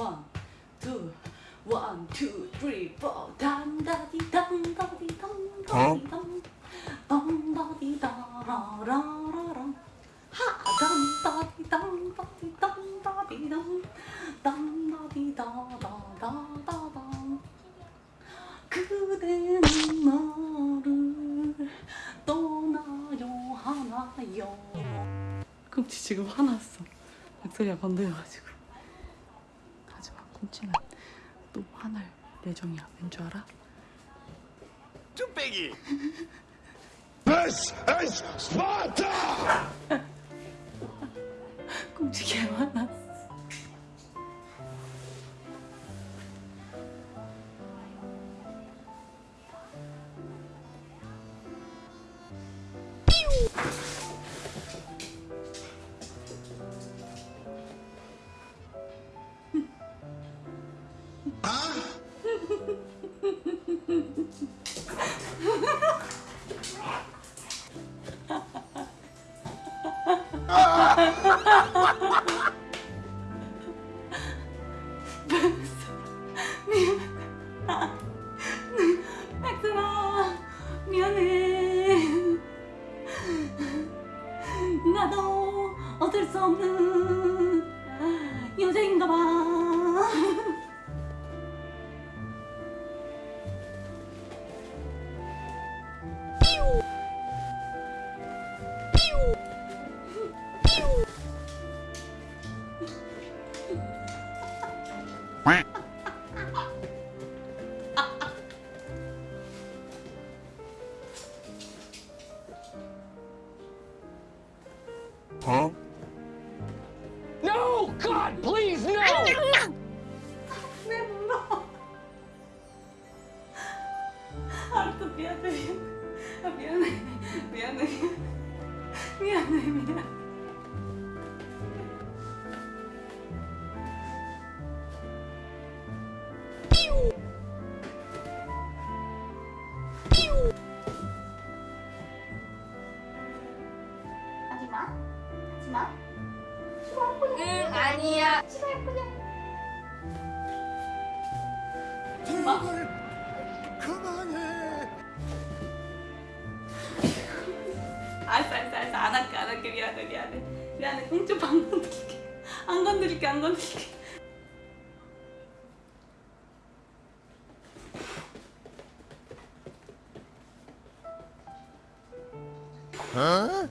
하 다다다다다. 그대는 나를 떠나요 하나요. 꿈치 지금 화났어. 목소리가 건드려가지고. 꿈치는 또 화날 예정이야. 왠줄 알아? 뚝배기. This is Sparta! 꿈치 개 화났어. 백설아 미안해. 나도 어쩔 수 없는 Huh? No! God, please, no! 내 물어 알았어 미 하지마 응 아니야. 제발 그만해. 알았어 알았어 알았어. 안 할게 안 할게. 미안해 미안해. 미안해. 공주밥 안 건드릴게. 안 건드릴게 안 건드릴게. Huh?